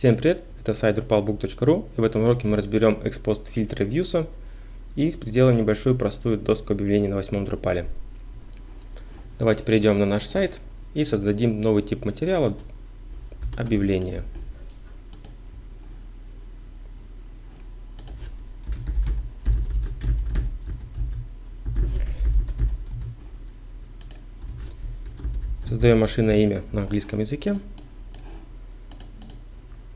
Всем привет, это сайт drupalbook.ru и в этом уроке мы разберем экспост фильтры Views и сделаем небольшую простую доску объявлений на восьмом Drupal. Давайте перейдем на наш сайт и создадим новый тип материала объявления. Создаем машинное имя на английском языке.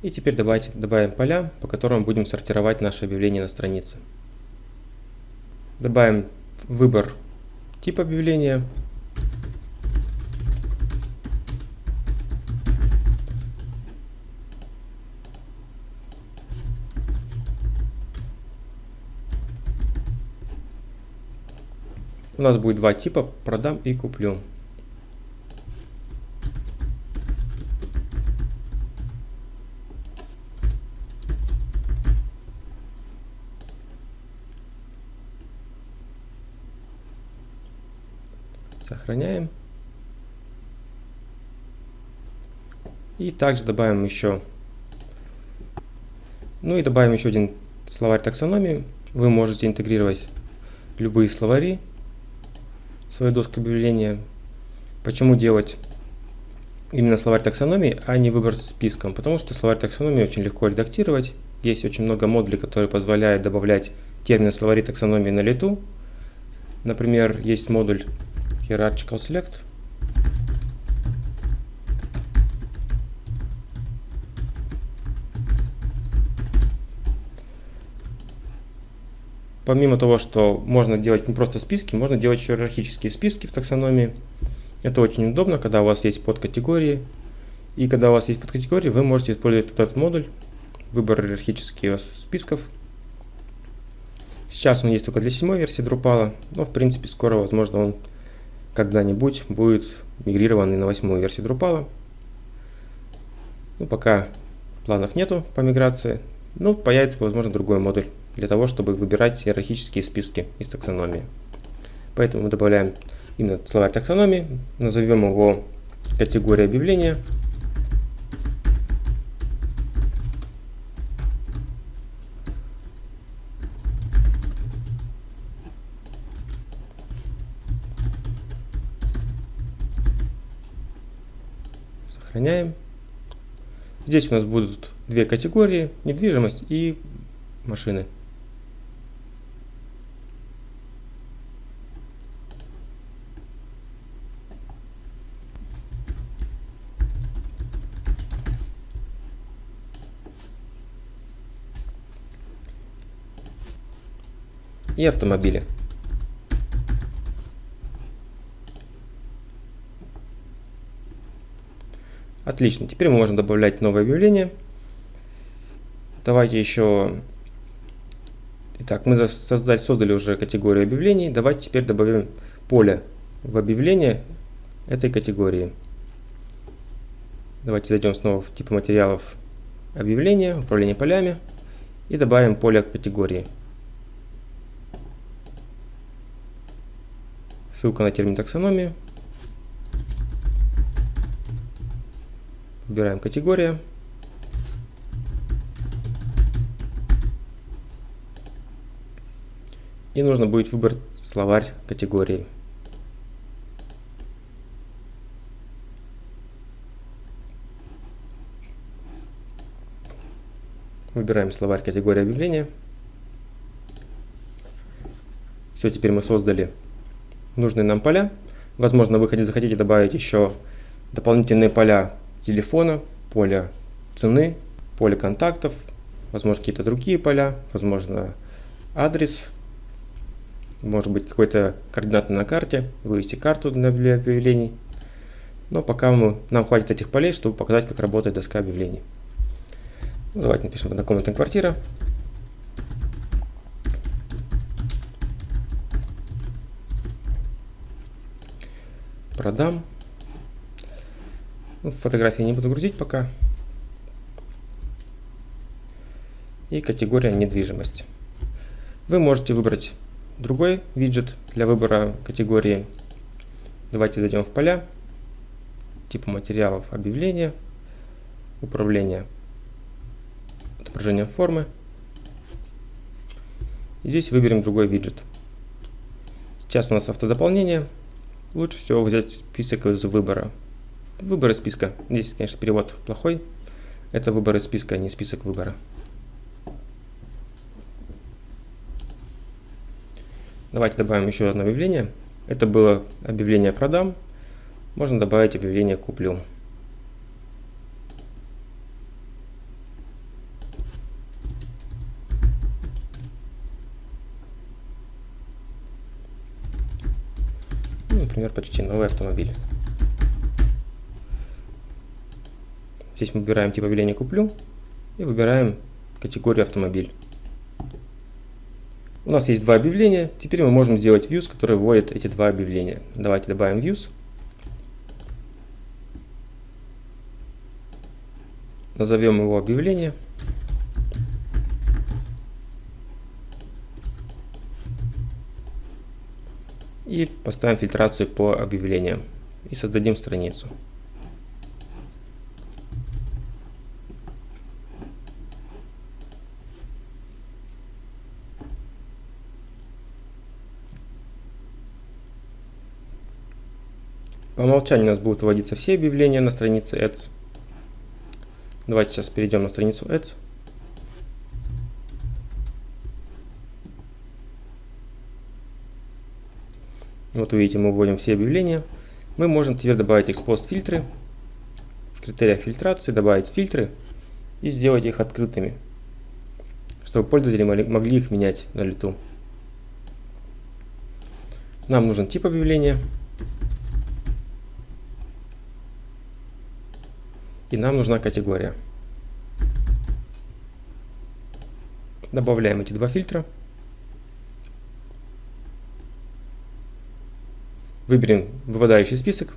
И теперь давайте добавим поля, по которым будем сортировать наше объявление на странице. Добавим выбор тип объявления. У нас будет два типа продам и куплю. Сохраняем. И также добавим еще, ну и добавим еще один словарь таксономии. Вы можете интегрировать любые словари в свою доску объявления. Почему делать именно словарь таксономии, а не выбор списком? Потому что словарь таксономии очень легко редактировать. Есть очень много модулей, которые позволяют добавлять термины словари таксономии на лету. Например, есть модуль hierarchical select. Помимо того, что можно делать не просто списки, можно делать еще иерархические списки в таксономии. Это очень удобно, когда у вас есть подкатегории. И когда у вас есть подкатегории, вы можете использовать этот модуль, выбор иерархических списков. Сейчас он есть только для седьмой версии Drupal, но в принципе скоро, возможно, он когда-нибудь будет мигрирован на восьмую версию Drupal. Ну, пока планов нету по миграции, но появится, возможно, другой модуль для того, чтобы выбирать иерархические списки из таксономии. Поэтому мы добавляем именно словарь таксономии, назовем его категория объявления. Сохраняем. Здесь у нас будут две категории, недвижимость и машины. И автомобили. Отлично, теперь мы можем добавлять новое объявление. Давайте еще... Итак, мы создали, создали уже категорию объявлений. Давайте теперь добавим поле в объявление этой категории. Давайте зайдем снова в типы материалов объявления, управление полями и добавим поле категории. Ссылка на термин таксономии. Выбираем категория. И нужно будет выбрать словарь категории. Выбираем словарь категории объявления. Все, теперь мы создали нужные нам поля. Возможно, вы захотите добавить еще дополнительные поля телефона, поле цены, поле контактов, возможно какие-то другие поля, возможно адрес, может быть какой-то координаты на карте, вывести карту для объявлений. Но пока мы, нам хватит этих полей, чтобы показать, как работает доска объявлений. Ну, давайте напишем однокомнатная квартира. Продам. Ну, фотографии не буду грузить пока. И категория недвижимость. Вы можете выбрать другой виджет для выбора категории. Давайте зайдем в поля, типа материалов объявления, управление отображением формы. И здесь выберем другой виджет. Сейчас у нас автодополнение. Лучше всего взять список из выбора. Выбор списка. Здесь, конечно, перевод плохой. Это выбор из списка, а не список выбора. Давайте добавим еще одно объявление. Это было объявление «Продам». Можно добавить объявление «Куплю». Ну, например, почти новый автомобиль. Здесь мы выбираем тип объявления «Куплю» и выбираем категорию «Автомобиль». У нас есть два объявления. Теперь мы можем сделать views, который вводит эти два объявления. Давайте добавим views. Назовем его объявление. И поставим фильтрацию по объявлениям. И создадим страницу. По умолчанию у нас будут вводиться все объявления на странице Ads. Давайте сейчас перейдем на страницу Ads. Вот видите, мы вводим все объявления. Мы можем теперь добавить экспост фильтры. В критериях фильтрации добавить фильтры и сделать их открытыми, чтобы пользователи могли их менять на лету. Нам нужен тип объявления. И нам нужна категория. Добавляем эти два фильтра. Выберем выпадающий список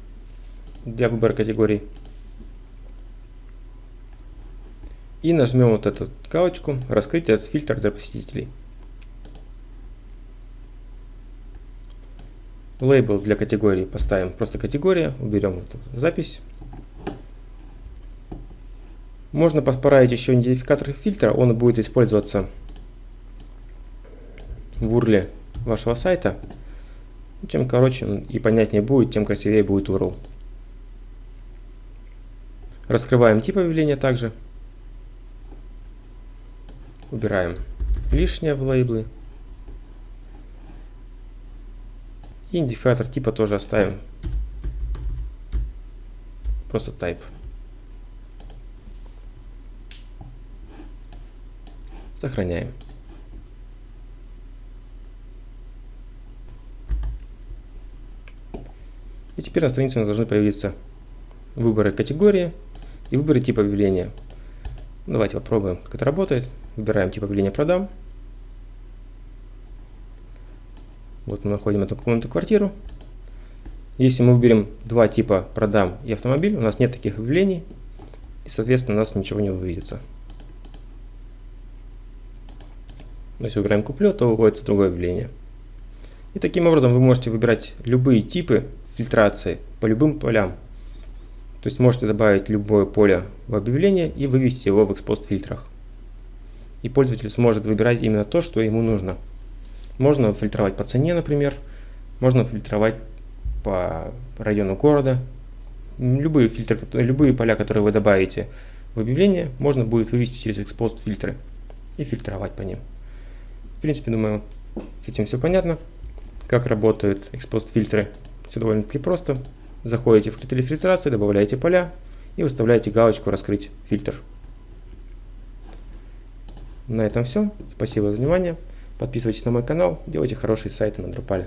для выбора категорий. И нажмем вот эту галочку «Раскрыть этот фильтр для посетителей». Лейбл для категории поставим просто категория, уберем эту запись. Можно поспарать еще идентификатор фильтра, он будет использоваться в URL вашего сайта. Чем короче и понятнее будет, тем красивее будет URL. Раскрываем тип объявления также. Убираем лишнее в лейблы. И идентификатор типа тоже оставим. Просто type. Сохраняем. И теперь на странице у нас должны появиться выборы категории и выборы типа объявления. Давайте попробуем, как это работает. Выбираем тип объявления «Продам». Вот мы находим эту комнату квартиру. Если мы выберем два типа «Продам» и «Автомобиль», у нас нет таких объявлений, и, соответственно, у нас ничего не выведется. Если выбираем куплю, то выводится другое объявление. И таким образом вы можете выбирать любые типы фильтрации по любым полям. То есть можете добавить любое поле в объявление и вывести его в экспост фильтрах. И пользователь сможет выбирать именно то, что ему нужно. Можно фильтровать по цене, например. Можно фильтровать по району города. Любые, фильтры, любые поля, которые вы добавите в объявление, можно будет вывести через экспост фильтры и фильтровать по ним. В принципе, думаю, с этим все понятно. Как работают экспост фильтры, все довольно-таки просто. Заходите в критерии фильтрации, добавляете поля и выставляете галочку «Раскрыть фильтр». На этом все. Спасибо за внимание. Подписывайтесь на мой канал, делайте хорошие сайты на Drupal.